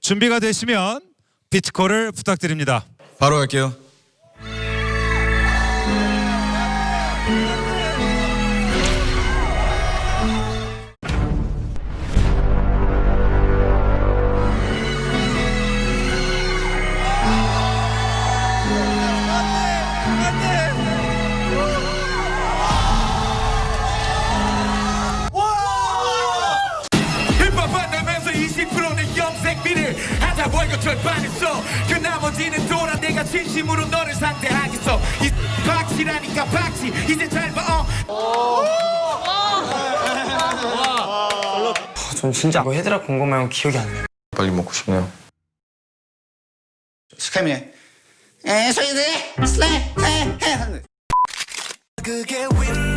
준비가 되시면 비트콜을 부탁드립니다. 바로 할게요. 월급 절반했어. 그 나머지는 돌아 내가 진심으로 너를 상대하겠어. 이 박치라니까 박치 이제 잘봐. 어. 전 진짜 뭐 헤드락 본거 말고 기억이 안 나요. 빨리 먹고 싶네요. 스카미네 에 소리들? 슬레 에에. 그게 윈